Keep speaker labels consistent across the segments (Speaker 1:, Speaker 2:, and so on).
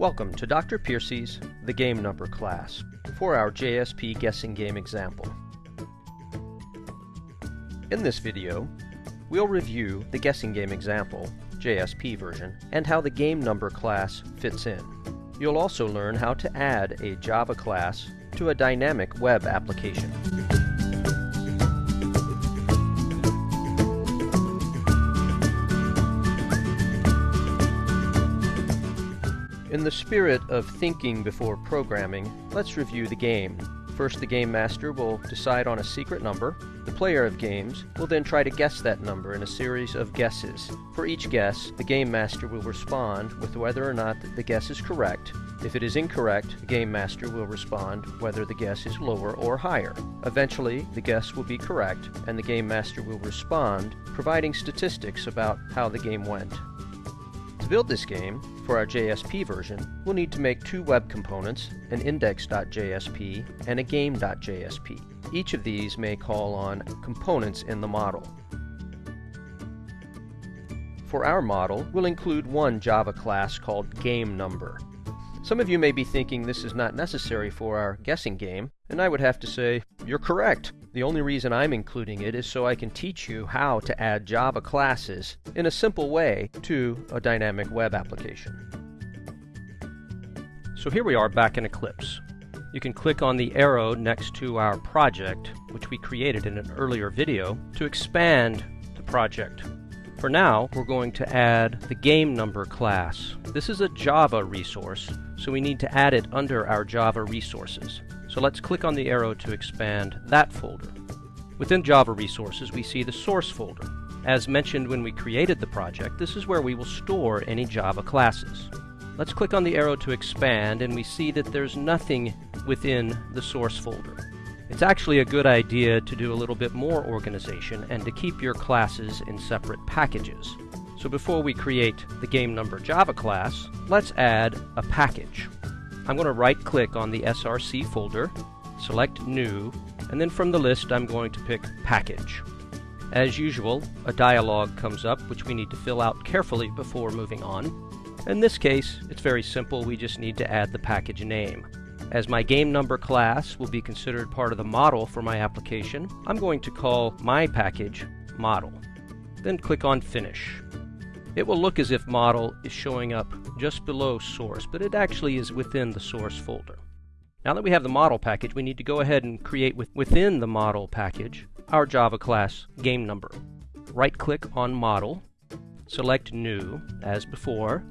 Speaker 1: Welcome to Dr. Piercy's The Game Number class for our JSP guessing game example. In this video, we'll review the guessing game example, JSP version, and how the game number class fits in. You'll also learn how to add a Java class to a dynamic web application. In the spirit of thinking before programming, let's review the game. First, the game master will decide on a secret number. The player of games will then try to guess that number in a series of guesses. For each guess, the game master will respond with whether or not the guess is correct. If it is incorrect, the game master will respond whether the guess is lower or higher. Eventually, the guess will be correct, and the game master will respond, providing statistics about how the game went. To build this game, for our JSP version, we'll need to make two web components, an index.jsp and a game.jsp. Each of these may call on components in the model. For our model, we'll include one Java class called GameNumber. Some of you may be thinking this is not necessary for our guessing game, and I would have to say, you're correct. The only reason I'm including it is so I can teach you how to add Java classes in a simple way to a dynamic web application. So here we are back in Eclipse. You can click on the arrow next to our project, which we created in an earlier video, to expand the project. For now, we're going to add the game number class. This is a Java resource, so we need to add it under our Java resources. So let's click on the arrow to expand that folder. Within Java Resources, we see the source folder. As mentioned when we created the project, this is where we will store any Java classes. Let's click on the arrow to expand and we see that there's nothing within the source folder. It's actually a good idea to do a little bit more organization and to keep your classes in separate packages. So before we create the game number Java class, let's add a package. I'm going to right click on the SRC folder, select New, and then from the list I'm going to pick Package. As usual, a dialog comes up which we need to fill out carefully before moving on. In this case, it's very simple, we just need to add the package name. As my game number class will be considered part of the model for my application, I'm going to call my package model. Then click on Finish. It will look as if model is showing up just below source, but it actually is within the source folder. Now that we have the model package, we need to go ahead and create with, within the model package our Java class game number. Right click on model, select new as before.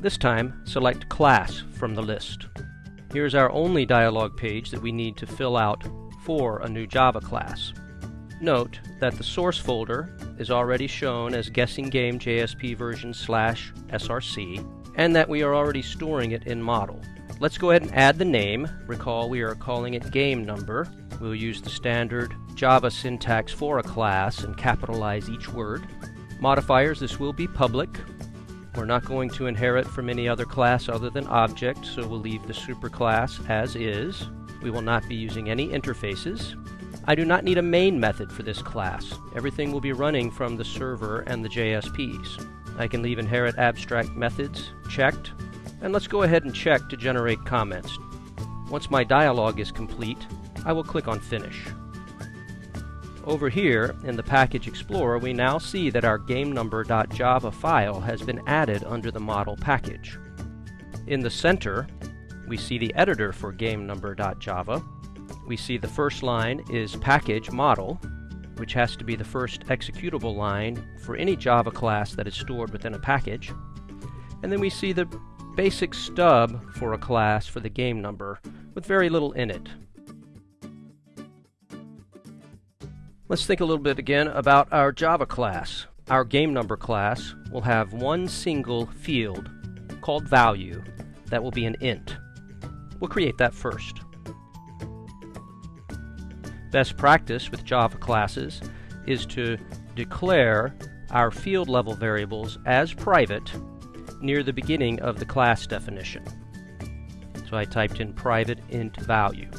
Speaker 1: This time select class from the list. Here's our only dialog page that we need to fill out for a new Java class. Note that the source folder is already shown as guessing game JSP version slash src and that we are already storing it in model. Let's go ahead and add the name. Recall we are calling it game number. We'll use the standard Java syntax for a class and capitalize each word. Modifiers, this will be public. We're not going to inherit from any other class other than object, so we'll leave the superclass as is. We will not be using any interfaces. I do not need a main method for this class. Everything will be running from the server and the JSPs. I can leave inherit abstract methods checked, and let's go ahead and check to generate comments. Once my dialog is complete, I will click on Finish. Over here in the Package Explorer, we now see that our GameNumber.java file has been added under the model package. In the center, we see the editor for GameNumber.java, we see the first line is package model, which has to be the first executable line for any Java class that is stored within a package. And then we see the basic stub for a class for the game number with very little in it. Let's think a little bit again about our Java class. Our game number class will have one single field called value that will be an int. We'll create that first. Best practice with Java classes is to declare our field level variables as private near the beginning of the class definition. So I typed in private int value.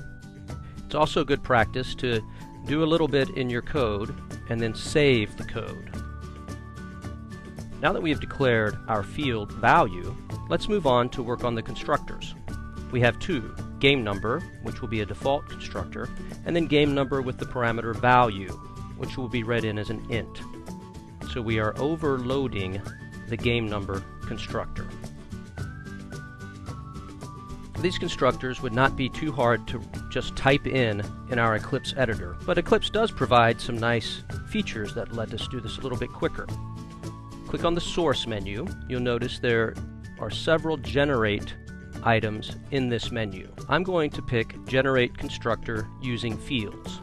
Speaker 1: It's also good practice to do a little bit in your code and then save the code. Now that we have declared our field value, Let's move on to work on the constructors. We have two, game number, which will be a default constructor, and then game number with the parameter value, which will be read in as an int. So we are overloading the game number constructor. These constructors would not be too hard to just type in in our Eclipse editor, but Eclipse does provide some nice features that let us do this a little bit quicker. Click on the source menu. You'll notice there are several generate items in this menu. I'm going to pick generate constructor using fields.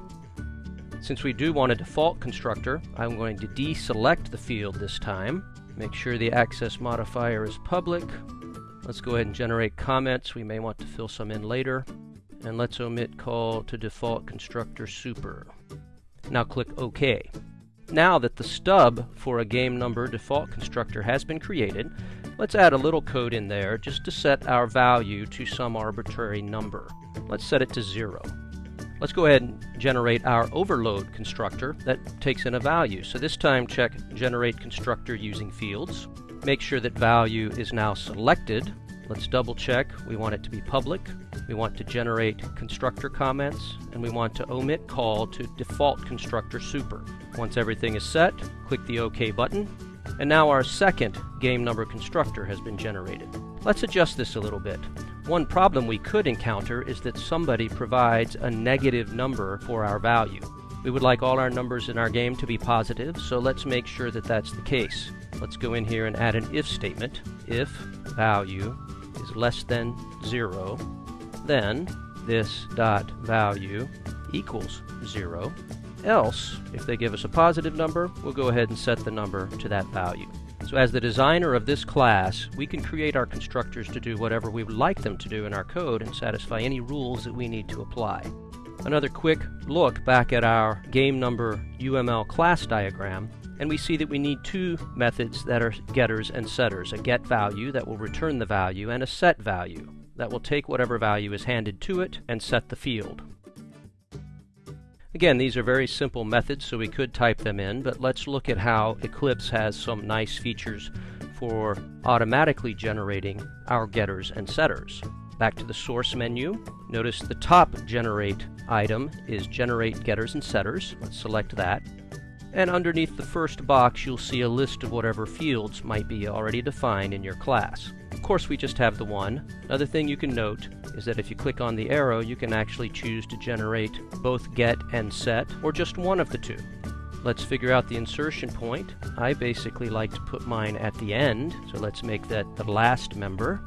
Speaker 1: Since we do want a default constructor, I'm going to deselect the field this time. Make sure the access modifier is public. Let's go ahead and generate comments. We may want to fill some in later. And let's omit call to default constructor super. Now click OK. Now that the stub for a game number default constructor has been created, Let's add a little code in there just to set our value to some arbitrary number. Let's set it to 0. Let's go ahead and generate our overload constructor that takes in a value. So this time check generate constructor using fields. Make sure that value is now selected. Let's double check. We want it to be public. We want to generate constructor comments and we want to omit call to default constructor super. Once everything is set, click the OK button and now our second game number constructor has been generated. Let's adjust this a little bit. One problem we could encounter is that somebody provides a negative number for our value. We would like all our numbers in our game to be positive, so let's make sure that that's the case. Let's go in here and add an if statement. If value is less than 0, then this dot value equals 0 else, if they give us a positive number, we'll go ahead and set the number to that value. So as the designer of this class, we can create our constructors to do whatever we would like them to do in our code and satisfy any rules that we need to apply. Another quick look back at our game number UML class diagram, and we see that we need two methods that are getters and setters, a get value that will return the value and a set value that will take whatever value is handed to it and set the field. Again, these are very simple methods, so we could type them in, but let's look at how Eclipse has some nice features for automatically generating our getters and setters. Back to the source menu, notice the top generate item is generate getters and setters. Let's select that. And underneath the first box, you'll see a list of whatever fields might be already defined in your class. Of course, we just have the one. Another thing you can note is that if you click on the arrow, you can actually choose to generate both get and set, or just one of the two. Let's figure out the insertion point. I basically like to put mine at the end, so let's make that the last member.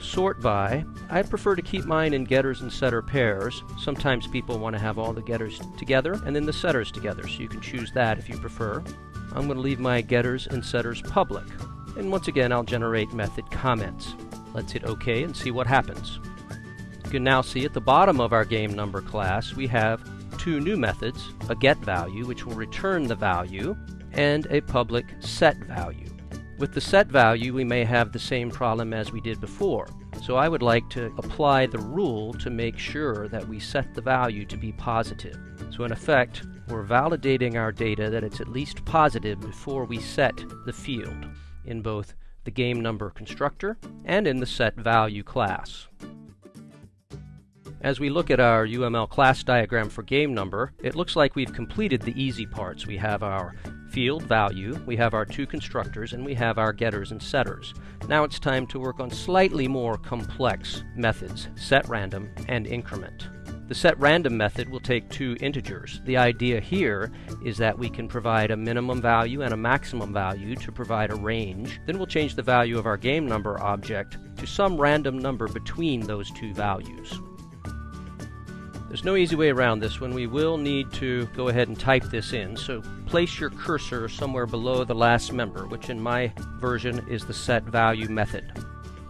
Speaker 1: Sort by. I prefer to keep mine in getters and setter pairs. Sometimes people want to have all the getters together and then the setters together, so you can choose that if you prefer. I'm going to leave my getters and setters public. And once again, I'll generate method comments. Let's hit OK and see what happens. You can now see at the bottom of our game number class, we have two new methods, a get value, which will return the value, and a public set value. With the set value, we may have the same problem as we did before. So I would like to apply the rule to make sure that we set the value to be positive. So in effect, we're validating our data that it's at least positive before we set the field in both the game number constructor and in the set value class. As we look at our UML class diagram for game number, it looks like we've completed the easy parts. We have our field value, we have our two constructors, and we have our getters and setters. Now it's time to work on slightly more complex methods, set random and increment. The set random method will take two integers. The idea here is that we can provide a minimum value and a maximum value to provide a range. Then we'll change the value of our game number object to some random number between those two values. There's no easy way around this one. We will need to go ahead and type this in. So place your cursor somewhere below the last member, which in my version is the set value method.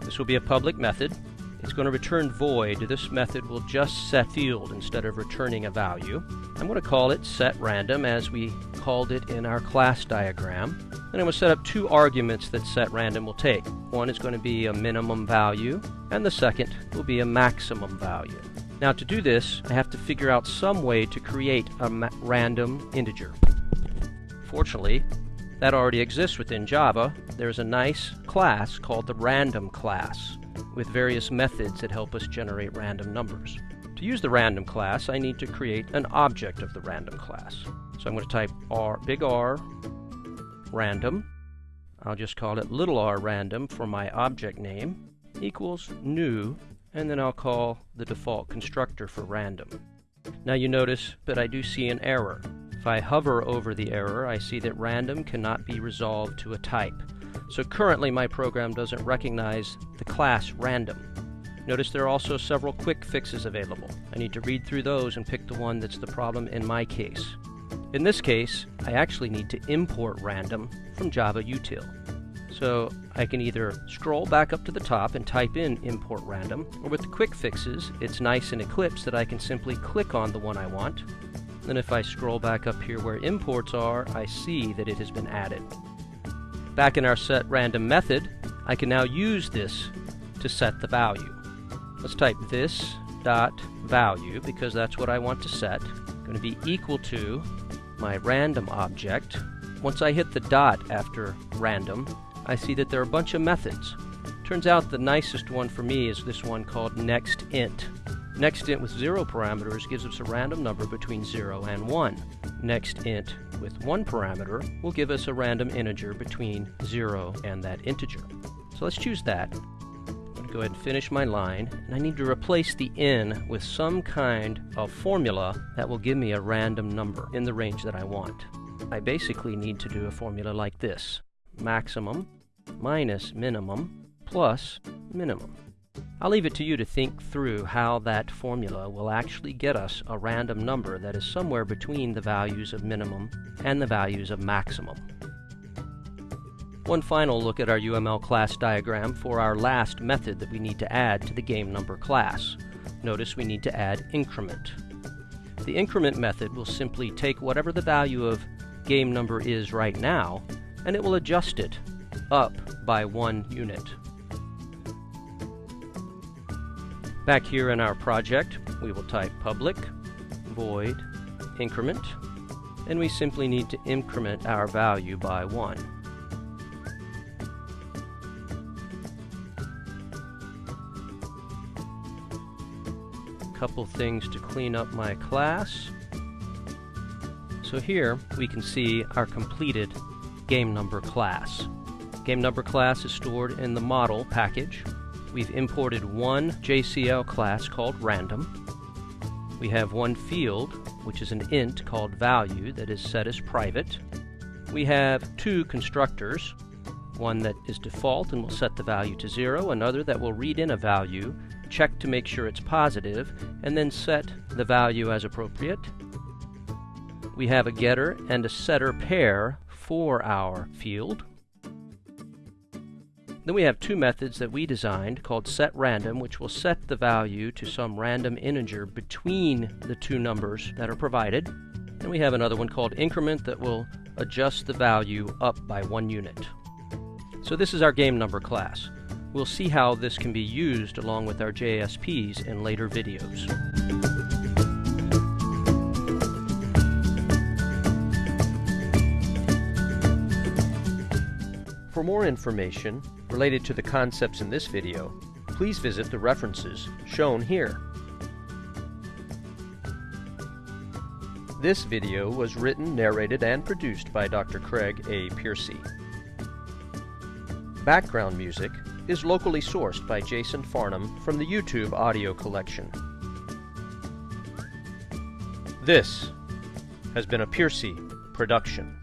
Speaker 1: This will be a public method. It's going to return void. This method will just set field instead of returning a value. I'm going to call it set random as we called it in our class diagram. Then I'm going to set up two arguments that set random will take. One is going to be a minimum value and the second will be a maximum value. Now to do this, I have to figure out some way to create a random integer. Fortunately, That already exists within Java. There's a nice class called the random class with various methods that help us generate random numbers. To use the random class, I need to create an object of the random class. So I'm going to type R, big R, random. I'll just call it little r random for my object name equals new, and then I'll call the default constructor for random. Now you notice that I do see an error. If I hover over the error, I see that random cannot be resolved to a type. So currently my program doesn't recognize the class random. Notice there are also several quick fixes available. I need to read through those and pick the one that's the problem in my case. In this case, I actually need to import random from Java util. So I can either scroll back up to the top and type in import random, or with the quick fixes, it's nice in Eclipse that I can simply click on the one I want. Then if I scroll back up here where imports are, I see that it has been added. Back in our set random method, I can now use this to set the value. Let's type this dot value because that's what I want to set. Going to be equal to my random object. Once I hit the dot after random, I see that there are a bunch of methods. Turns out the nicest one for me is this one called nextInt. NextInt with zero parameters gives us a random number between 0 and 1. NextInt with one parameter will give us a random integer between 0 and that integer. So let's choose that. I'm going to go ahead and finish my line, and I need to replace the n with some kind of formula that will give me a random number in the range that I want. I basically need to do a formula like this maximum minus minimum plus minimum. I'll leave it to you to think through how that formula will actually get us a random number that is somewhere between the values of minimum and the values of maximum. One final look at our UML class diagram for our last method that we need to add to the game number class. Notice we need to add increment. The increment method will simply take whatever the value of game number is right now and it will adjust it up by one unit. Back here in our project, we will type public void increment, and we simply need to increment our value by 1. A couple things to clean up my class. So here we can see our completed game number class. Game number class is stored in the model package. We've imported one JCL class called random. We have one field, which is an int called value that is set as private. We have two constructors, one that is default and will set the value to zero, another that will read in a value, check to make sure it's positive, and then set the value as appropriate. We have a getter and a setter pair for our field. Then we have two methods that we designed called setRandom, which will set the value to some random integer between the two numbers that are provided. And we have another one called increment that will adjust the value up by one unit. So this is our game number class. We'll see how this can be used along with our JSPs in later videos. For more information related to the concepts in this video, please visit the references shown here. This video was written, narrated, and produced by Dr. Craig A. Piercy. Background music is locally sourced by Jason Farnham from the YouTube audio collection. This has been a Piercy production.